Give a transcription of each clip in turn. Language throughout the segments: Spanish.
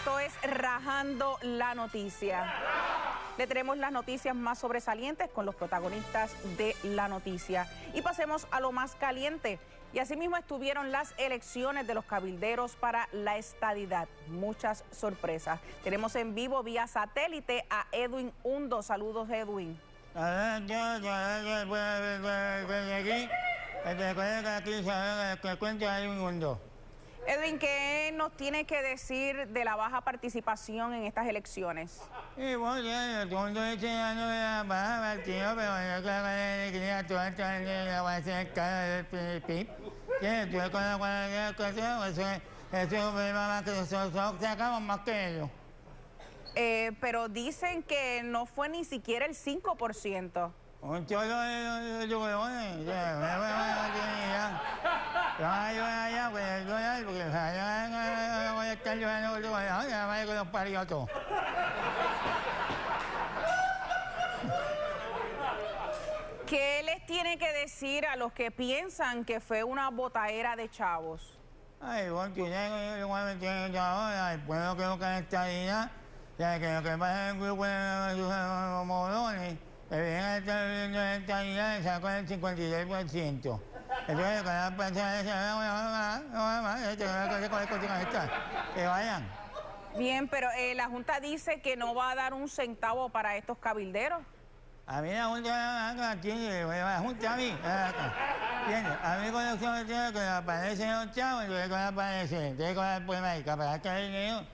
esto es Rajando la Noticia. Le tenemos las noticias más sobresalientes con los protagonistas de la noticia. Y pasemos a lo más caliente. Y asimismo estuvieron las elecciones de los cabilderos para la estadidad. Muchas sorpresas. Tenemos en vivo vía satélite a Edwin Hundo. Saludos, Edwin. Edwin, ¿qué nos tiene que decir de la baja participación en estas elecciones? Y bueno, el segundo este año de la baja partido, pero yo creo que quería toda esta la base de cara del PIB. Que estuve con la cuadra de eso es un problema más que nosotros sacamos más que ellos. Eh, pero dicen que no fue ni siquiera el 5%. Un cholo de. Yo yo yo los todo. ¿Qué les tiene que decir a los que piensan que fue una botaera de chavos? Ay, bueno, tú sabes que yo me el pueblo creo que ya, que lo que pasa en el grupo de los morones, que vienen a estar viviendo en esta isla y sacan el 56%. Que vayan. Bien, pero eh, la Junta dice que no va a dar un centavo para estos cabilderos. A mí la Junta aquí, la Junta a mí, a mí con los que que aparecen los chavos, yo que para que el dinero.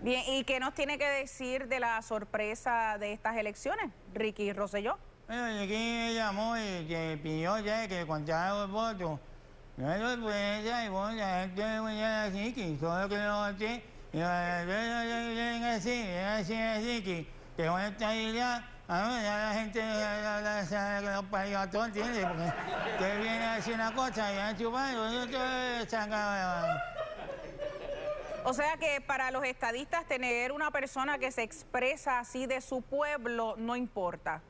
Bien, ¿y qué nos tiene que decir de la sorpresa de estas elecciones, Ricky Rosselló? Bueno, Ricky me llamó y que pidió ya que contara los votos. No es sorpresa, y bueno, la gente me llama así, que solo que no voté, y vienen así, vienen así, así, que, que con esta idea, a ver, ya la gente que los parió a todos, ¿entiendes? Porque que viene a decir una cosa y a chupar, y te saca... O sea que para los estadistas tener una persona que se expresa así de su pueblo no importa.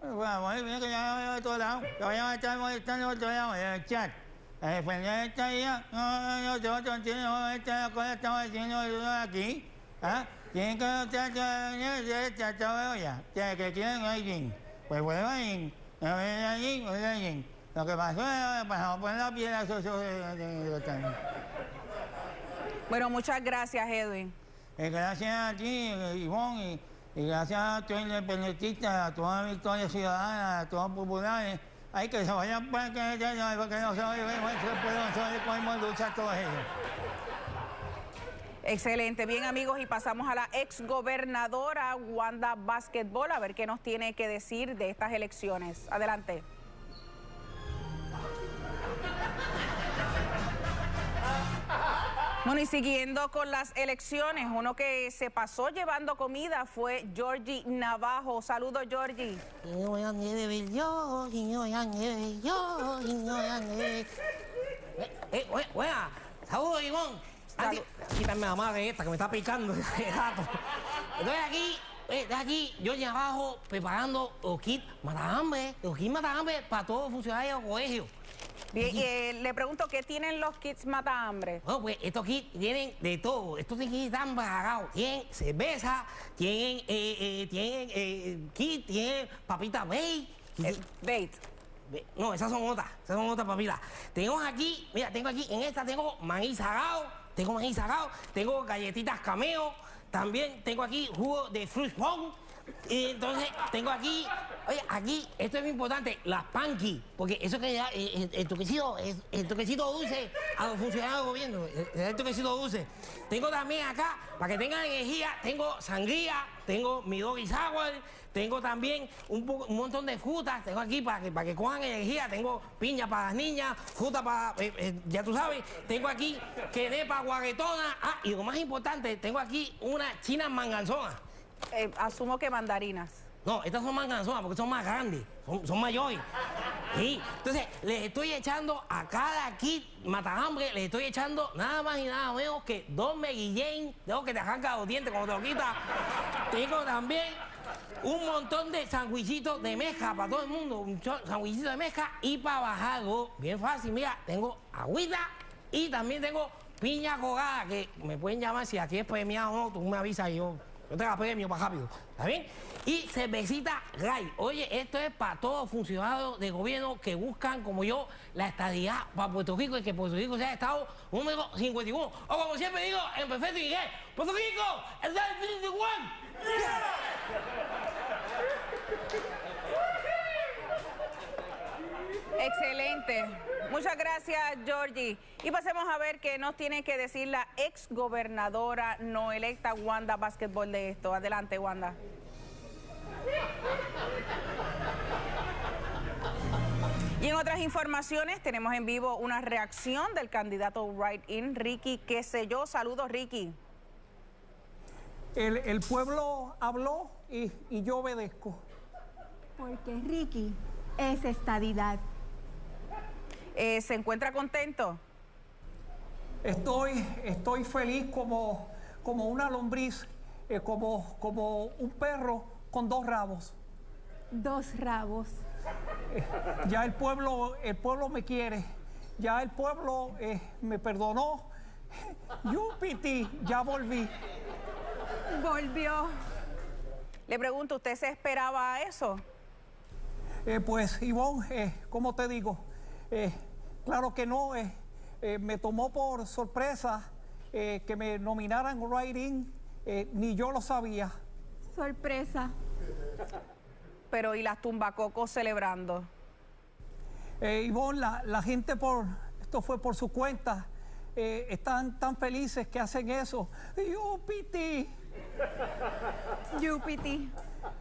Bueno, que ya veo de todos lados. Que vayan a estar molestando otro lado en el chat. A defender esta idea. No, no, no, entiendo esta cosa estamos diciendo aquí. ¿Ah? Tienen que estar el tratado de olla. Que quieren alguien. Pues bueno, alguien. No ven allí, no allí. Lo que pasó es que pasamos por la piedra socio de bueno, muchas gracias, Edwin. Eh, gracias a ti, Ivonne, y, gracias a todos los independentistas, a toda la Victoria Ciudadana, a todos los populares. Hay que se vayan para que, no se podemos luchar todos ellos. Excelente, bien amigos y pasamos a la ex gobernadora Wanda Basketball a ver qué nos tiene que decir de estas elecciones. Adelante. Bueno, y siguiendo con las elecciones, uno que se pasó llevando comida fue Georgie Navajo. Saludos, Georgie. Eh, eh, Saludos, Ivonne. Quítame la madre esta que me está picando Estoy aquí, eh, aquí, yo abajo preparando los kits matahambre, los kits matahambre para todos los funcionarios del colegio. Bien, eh, le pregunto, ¿qué tienen los kits mata hambre? Bueno, pues estos kits tienen de todo. Estos kits están bagados. Tienen cerveza, tienen, eh, eh, tienen kit, tienen papita bait. bait. No, esas son otras. Esas son otras papitas. Tengo aquí, mira, tengo aquí, en esta tengo maíz sagado. Tengo maíz sagado. Tengo galletitas cameo. También tengo aquí jugo de fruit pong. Y entonces tengo aquí, oye, aquí, esto es muy importante, las panqui, porque eso que ya, eh, eh, el, toquecito, el, toquecito dulce a los funcionarios del gobierno, el, toquecito dulce. Tengo también acá, para que tengan energía, tengo sangría, tengo mi doggy sour, tengo también un, montón de frutas, tengo aquí para que, para que cojan energía, tengo piña para las niñas, fruta para, eh, ya tú sabes, tengo aquí quenepa guaguetona, ah, y lo más importante, tengo aquí una china manganzona. Eh, asumo que mandarinas. No, estas son manganzonas porque son más grandes, son, mayores. Sí, entonces les estoy echando a cada kit matahambre, les estoy echando nada más y nada menos que dos meguillén. Tengo que te arranca los dientes cuando te lo quitas. Tengo también un montón de sandwichitos de mezcla para todo el mundo, un sandwichito de mezcla y para bajarlo, bien fácil, mira, tengo agüita y también tengo piña colada, que me pueden llamar si aquí es premiado o no, tú me avisas yo, yo te la premio para rápido, ¿está bien? Y cervecita Ray. Oye, esto es para todos funcionarios de gobierno que buscan, como yo, la estadidad para Puerto Rico y que Puerto Rico sea Estado número 51. O como siempre digo, en perfecto inglés, Puerto Rico, el 51. Excelente. Muchas gracias, Georgie. Y pasemos a ver qué nos tiene que decir la ex gobernadora no electa Wanda Basketball de esto. Adelante, Wanda. Y en otras informaciones tenemos en vivo una reacción del candidato Right In, Ricky, qué sé yo. Saludos, Ricky. El, el pueblo habló y, y yo obedezco. Porque Ricky es estadidad. Eh, ¿Se encuentra contento? Estoy, estoy feliz como, como una lombriz, eh, como, como un perro con dos rabos. Dos rabos. Ya el pueblo, el pueblo me quiere, ya el pueblo eh, me perdonó. Yupiti, ya volví. Volvió. Le pregunto, ¿usted se esperaba a eso? Eh, pues, Ivonne, eh, ¿cómo te digo? Eh, claro que no, eh, eh, me tomó por sorpresa eh, que me nominaran Writing, ni yo lo sabía. Sorpresa. Pero ¿y las tumbacocos celebrando? Ivonne, la, la gente por, esto fue por su cuenta, están tan felices que hacen eso. Yupiti. Yupiti.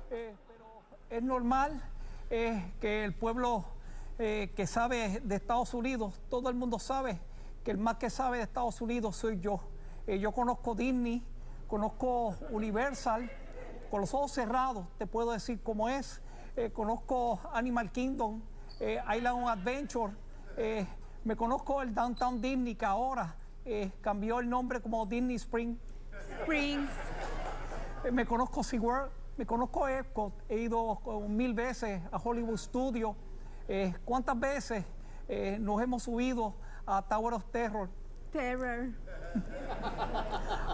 Pero es normal que el pueblo eh, que sabe de Estados Unidos, todo el mundo sabe que el más que sabe de Estados Unidos soy yo. Eh, yo conozco Disney, conozco Universal, con los ojos cerrados te puedo decir cómo es. Eh, conozco Animal Kingdom, Island Adventure, me conozco el Downtown Disney que ahora cambió el nombre como Disney Spring. Springs. Eh, Me conozco SeaWorld, me conozco Epcot, he ido mil veces a Hollywood Studios. Eh, ¿Cuántas veces eh, nos hemos subido a Tower of Terror, Terror.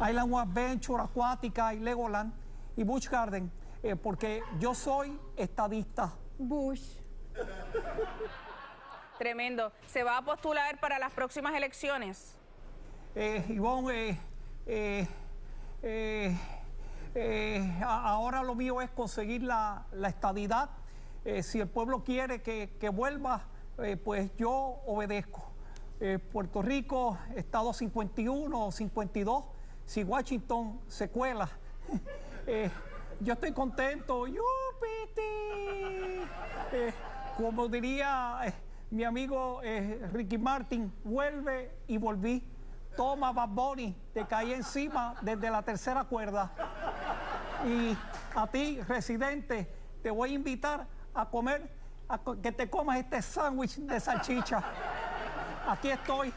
Island of Adventure, Acuática y Legoland y Busch Garden? Eh, porque yo soy estadista. Bush. Tremendo. ¿Se va a postular para las próximas elecciones? Eh, Ivonne, eh, eh, eh, eh, ahora lo mío es conseguir la, la estadidad. Eh, si el pueblo quiere que, vuelva, eh, pues yo obedezco. Eh, Puerto Rico, Estado 51 o 52, si Washington se cuela. yo estoy contento. ¡Yupiti! Como diría mi amigo Ricky Martin, vuelve y volví. Toma, Bad Bunny, te caí encima desde la tercera cuerda. Y a ti, residente, te voy a invitar a comer, a co- que te comas este sándwich de salchicha. Aquí estoy,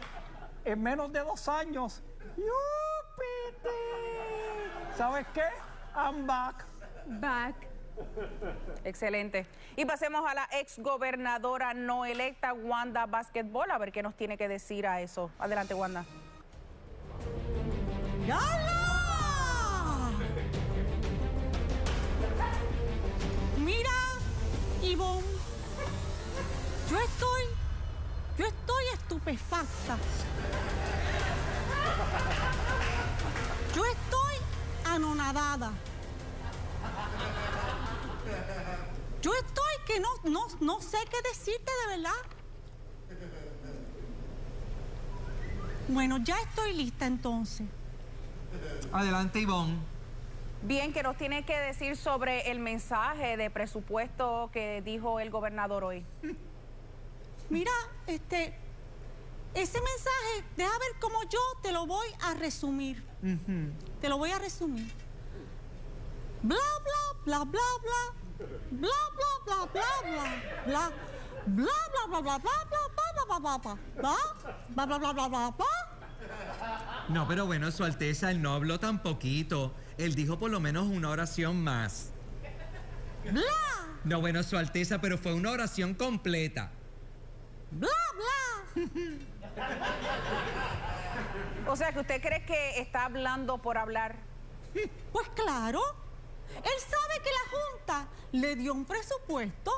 en menos de dos años. ¡Yupiti! ¿Sabes qué? I'm back. Back. Excelente. Y pasemos a la ex gobernadora no electa Wanda Basketball, a ver qué nos tiene que decir a eso. Adelante, Wanda. ¡Yala! Estupefacta. Yo estoy anonadada. Yo estoy que no, no, no sé qué decirte de verdad. Bueno, ya estoy lista entonces. Adelante, Ivonne. Bien, ¿qué nos tiene que decir sobre el mensaje de presupuesto que dijo el gobernador hoy? Mira, este, ese mensaje, deja ver cómo yo te lo voy a resumir. Te lo voy a resumir. Bla, bla, bla, bla, bla. Bla, bla, bla, bla, bla, bla. Bla, bla, bla, bla, bla, bla, bla, bla, bla, bla, bla. Bla, bla, bla, bla, bla, bla. No, pero bueno, Su Alteza, él no habló tan poquito. Él dijo por lo menos una oración más. Bla, No, bueno, Su Alteza, pero fue una oración completa. bla, bla. O sea, que usted cree que está hablando por hablar. Pues claro, él sabe que la Junta le dio un presupuesto.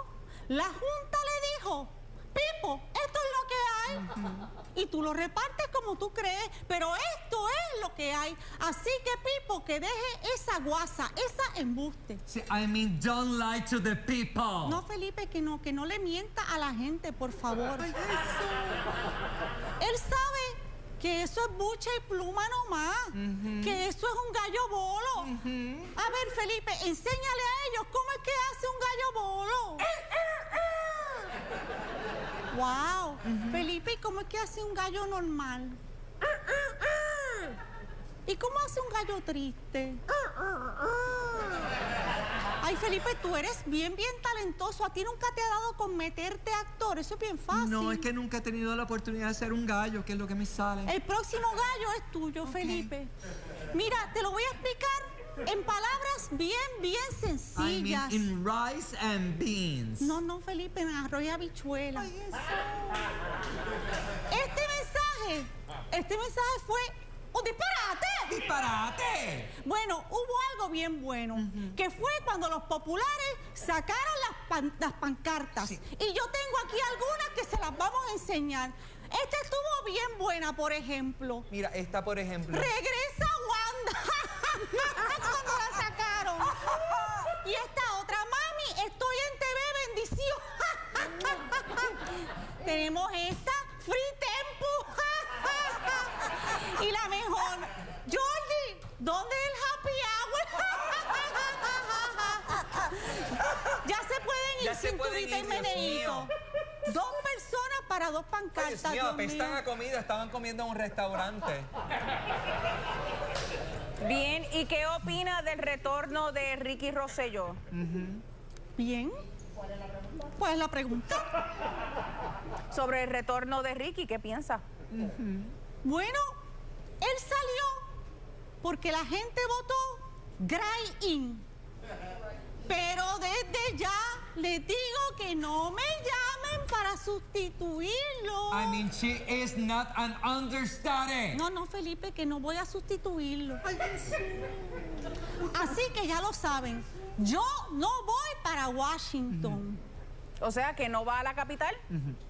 La Junta le dijo, Pipo, esto es lo que hay. Y tú lo repartes como tú crees, pero esto es que hay. Así que, Pipo, que deje esa guasa, esa embuste. See, I mean, don't lie to the people. No, Felipe, que no, que no le mienta a la gente, por favor. Él sabe que eso es bucha y pluma nomás, que eso es un gallo bolo. A ver, Felipe, enséñale a ellos cómo es que hace un gallo bolo. wow, Felipe, ¿y cómo es que hace un gallo normal? ¿Y cómo hace un gallo triste? Ay, Felipe, tú eres bien, bien talentoso. A ti nunca te ha dado con meterte actor. Eso es bien fácil. No, es que nunca he tenido la oportunidad de ser un gallo, que es lo que me sale. El próximo gallo es tuyo, Felipe. Mira, te lo voy a explicar en palabras bien, bien I mean, sencillas. in rice and beans. No, no, Felipe, en arroz y habichuela. Este mensaje, este mensaje fue un disparate. ¡Disparate! Bueno, hubo algo bien bueno, que fue cuando los populares sacaron las, pan- las pancartas. Y yo tengo aquí algunas que se las vamos a enseñar. Esta estuvo bien buena, por ejemplo. Mira, esta por ejemplo. Regresa Wanda. Dios mío. comida, estaban comiendo en un restaurante. Bien, ¿y qué opina del retorno de Ricky Rosselló? Bien. ¿Cuál es la pregunta? Sobre el retorno de Ricky, ¿qué piensa? Bueno, él salió porque la gente votó Gray In. Pero desde ya les digo que no me llamen para sustituirlo. I mean, she is not an understudy. No, no, Felipe, que no voy a sustituirlo. Así que ya lo saben. Yo no voy para Washington. O sea, que no va a la capital.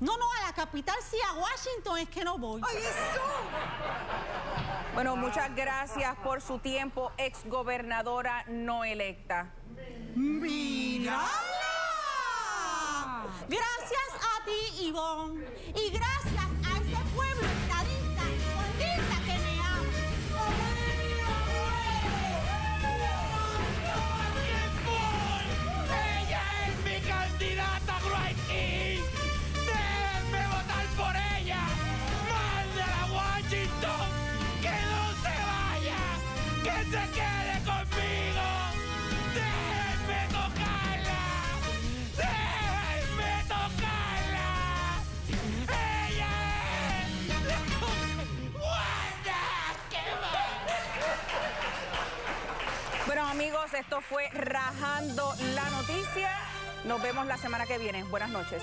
No, no, a la capital sí, a Washington es que no voy. Bueno, muchas gracias por su tiempo, ex gobernadora no electa. ¡Mírala! Gracias a ti, Ivonne. Y gracias a ese pueblo estadista y que me ama. ¡Ella es mi candidata, Great! ¡Déjenme votar por ella! ¡Mándala a Washington! ¡Que no se vaya! ¡Que se quede esto fue Rajando la Noticia. Nos vemos la semana que viene. Buenas noches.